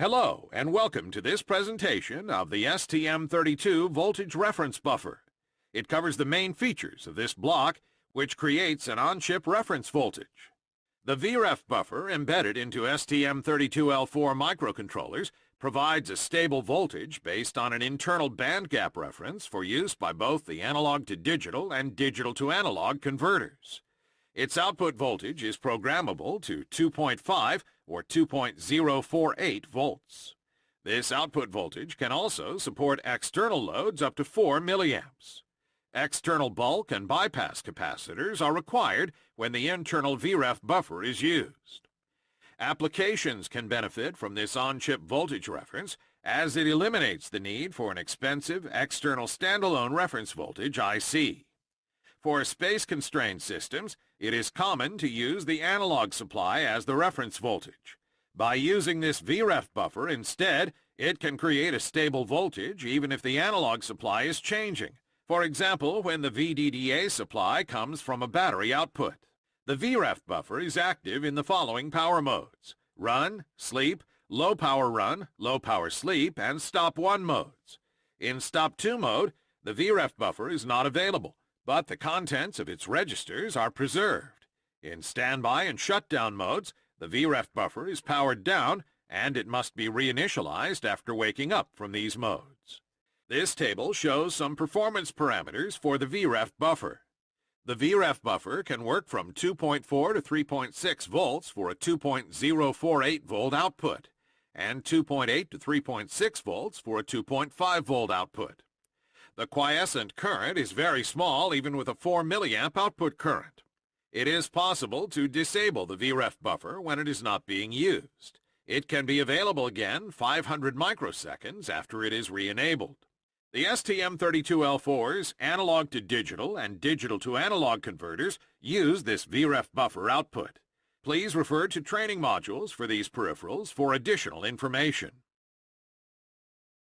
Hello and welcome to this presentation of the STM32 voltage reference buffer. It covers the main features of this block which creates an on-chip reference voltage. The VREF buffer embedded into STM32L4 microcontrollers provides a stable voltage based on an internal band gap reference for use by both the analog to digital and digital to analog converters. Its output voltage is programmable to 2.5 or 2.048 volts. This output voltage can also support external loads up to 4 milliamps. External bulk and bypass capacitors are required when the internal VREF buffer is used. Applications can benefit from this on-chip voltage reference as it eliminates the need for an expensive external standalone reference voltage IC. For space-constrained systems, it is common to use the analog supply as the reference voltage. By using this VREF buffer instead, it can create a stable voltage even if the analog supply is changing. For example, when the VDDA supply comes from a battery output. The VREF buffer is active in the following power modes. Run, sleep, low power run, low power sleep, and stop 1 modes. In stop 2 mode, the VREF buffer is not available but the contents of its registers are preserved. In standby and shutdown modes, the VREF buffer is powered down and it must be reinitialized after waking up from these modes. This table shows some performance parameters for the VREF buffer. The VREF buffer can work from 2.4 to 3.6 volts for a 2.048 volt output and 2.8 to 3.6 volts for a 2.5 volt output. The quiescent current is very small even with a 4 milliamp output current. It is possible to disable the VREF buffer when it is not being used. It can be available again 500 microseconds after it is re-enabled. The STM32L4's analog to digital and digital to analog converters use this VREF buffer output. Please refer to training modules for these peripherals for additional information.